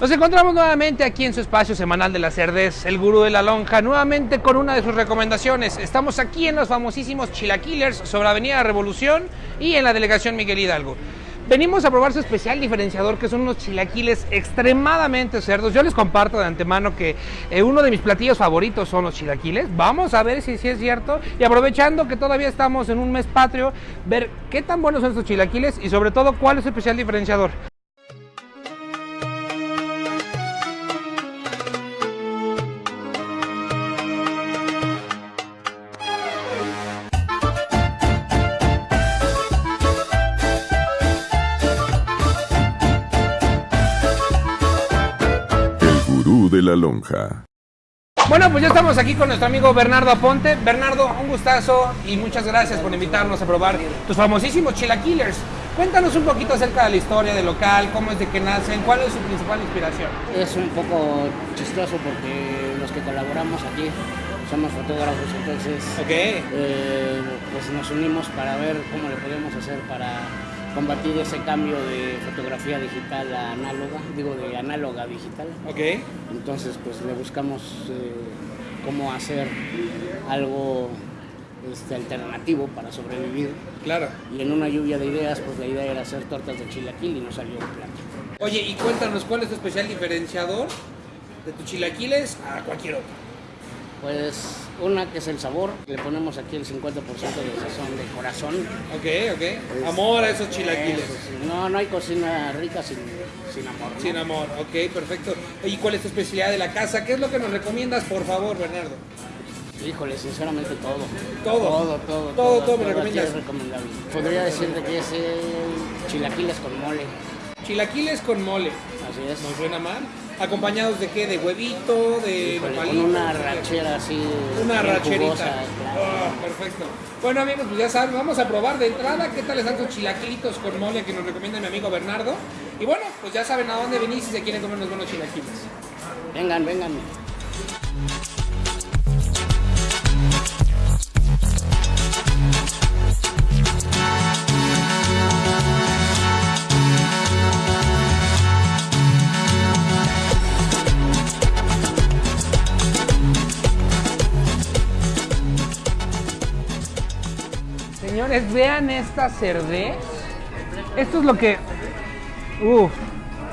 Nos encontramos nuevamente aquí en su espacio semanal de la Cerdez, el gurú de la lonja, nuevamente con una de sus recomendaciones. Estamos aquí en los famosísimos Chilaquilers sobre Avenida Revolución y en la delegación Miguel Hidalgo. Venimos a probar su especial diferenciador, que son unos chilaquiles extremadamente cerdos. Yo les comparto de antemano que eh, uno de mis platillos favoritos son los chilaquiles. Vamos a ver si, si es cierto. Y aprovechando que todavía estamos en un mes patrio, ver qué tan buenos son estos chilaquiles y sobre todo cuál es su especial diferenciador. De la lonja. Bueno, pues ya estamos aquí con nuestro amigo Bernardo Aponte. Bernardo, un gustazo y muchas gracias por invitarnos a probar tus famosísimos chilaquilers. Cuéntanos un poquito acerca de la historia del local, cómo es de que nacen, cuál es su principal inspiración. Es un poco chistoso porque los que colaboramos aquí somos fotógrafos, entonces Ok. eh, pues nos unimos para ver cómo le podemos hacer para combatir ese cambio de fotografía digital a análoga, digo de análoga a digital. Ok. Entonces pues le buscamos eh, cómo hacer algo este, alternativo para sobrevivir. Claro. Y en una lluvia de ideas, pues la idea era hacer tortas de chilaquil y nos salió un plato. Oye, y cuéntanos cuál es tu especial diferenciador de tus chilaquiles a cualquier otro. Pues una que es el sabor, le ponemos aquí el 50% de sazón de corazón. Ok, ok. Amor a esos chilaquiles. Eso sí, No, no hay cocina rica sin, sin amor. ¿no? Sin amor, ok, perfecto. ¿Y cuál es tu especialidad de la casa? ¿Qué es lo que nos recomiendas, por favor, Bernardo? Híjole, sinceramente todo. Todo. Todo, todo. Todo, todo me recomiendas. es recomendable. Podría decirte que es el chilaquiles con mole. Chilaquiles con mole. Así es. ¿No suena mal? ¿Acompañados de qué? ¿De huevito? ¿de Híjole, con una rachera así. Una racherita. jugosa, claro. Ah, perfecto. Bueno amigos, pues ya saben, vamos a probar de entrada qué tal están sus chilaquilitos con mole que nos recomienda mi amigo Bernardo. Y bueno, pues ya saben a dónde venir si se quieren comer unos buenos chilaquiles. Vengan, vengan. Señores, vean esta cerdez. Esto es lo que. Uf,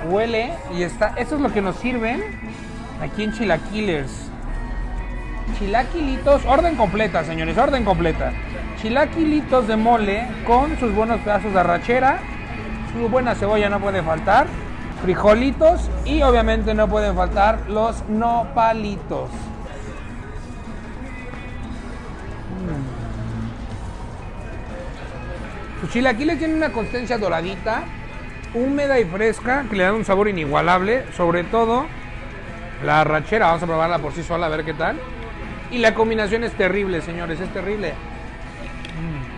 huele y está. Esto es lo que nos sirven aquí en Chilaquilers. Chilaquilitos, orden completa, señores, orden completa. Chilaquilitos de mole con sus buenos pedazos de arrachera. Su buena cebolla no puede faltar. Frijolitos y obviamente no pueden faltar los nopalitos. Sus chilaquiles tienen una consistencia doradita, húmeda y fresca, que le dan un sabor inigualable. Sobre todo la arrachera, vamos a probarla por sí sola a ver qué tal. Y la combinación es terrible, señores, es terrible. Mm.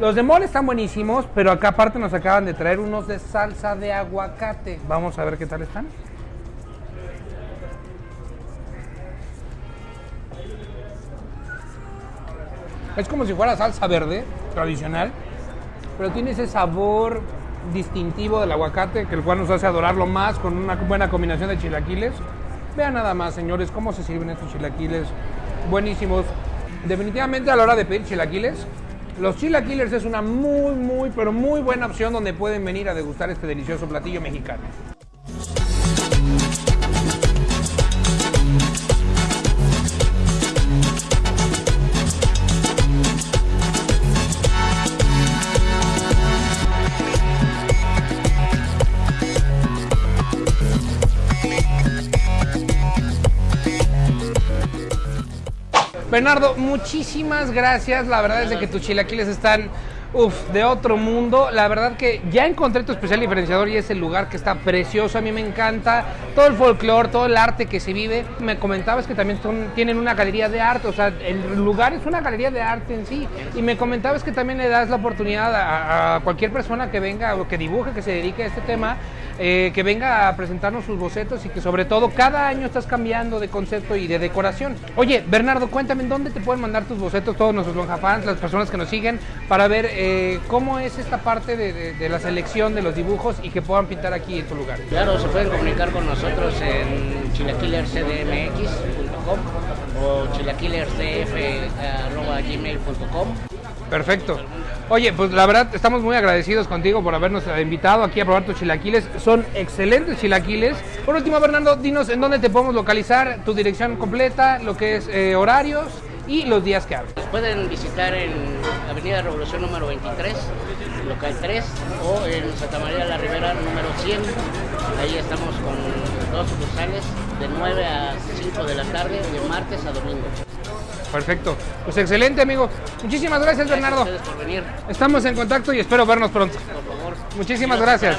Los de mole están buenísimos, pero acá aparte nos acaban de traer unos de salsa de aguacate. Vamos a ver qué tal están. Es como si fuera salsa verde tradicional, pero tiene ese sabor distintivo del aguacate, que el cual nos hace adorarlo más con una buena combinación de chilaquiles. Vean nada más, señores, cómo se sirven estos chilaquiles buenísimos. Definitivamente a la hora de pedir chilaquiles, los chilaquiles es una muy, muy, pero muy buena opción donde pueden venir a degustar este delicioso platillo mexicano. Bernardo, muchísimas gracias. La verdad es de que tus chilaquiles están Uf, de otro mundo. La verdad que ya encontré tu especial diferenciador y es el lugar que está precioso. A mí me encanta todo el folclore, todo el arte que se vive. Me comentabas que también son, tienen una galería de arte, o sea, el lugar es una galería de arte en sí. Y me comentabas que también le das la oportunidad a, cualquier persona que venga o que dibuje, que se dedique a este tema, eh, que venga a presentarnos sus bocetos y que sobre todo cada año estás cambiando de concepto y de decoración. Oye, Bernardo, cuéntame dónde te pueden mandar tus bocetos todos nuestros lonja fans, las personas que nos siguen, para ver eh, cómo es esta parte de, de, la selección de los dibujos y que puedan pintar aquí en tu lugar. Claro, se pueden comunicar con nosotros en chilaquilerscdmx.com o chilaquillersdf.gmail.com Perfecto. Oye, pues la verdad estamos muy agradecidos contigo por habernos invitado aquí a probar tus chilaquiles. Son excelentes chilaquiles. Por último, Bernardo, dinos en dónde te podemos localizar, tu dirección completa, lo que es eh, horarios y los días que abres. Pueden visitar en Avenida Revolución número 23, local 3, o en Santa María de la Ribera número 100. Ahí estamos con dos sucursales de 9 a 5 de la tarde, de martes a domingo. Perfecto. Pues excelente, amigo. Muchísimas gracias, gracias Bernardo. por venir. Estamos en contacto y espero vernos pronto. Por favor. Muchísimas gracias.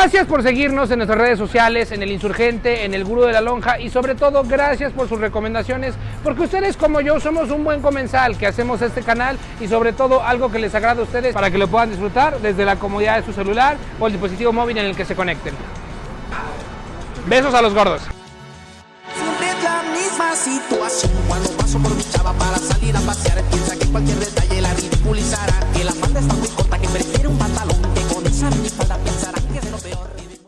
Gracias por seguirnos en nuestras redes sociales, en El Insurgente, en El Gurú de la Lonja y sobre todo gracias por sus recomendaciones, porque ustedes como yo somos un buen comensal que hacemos este canal y sobre todo algo que les agrada a ustedes para que lo puedan disfrutar desde la comodidad de su celular o el dispositivo móvil en el que se conecten. Besos a los gordos.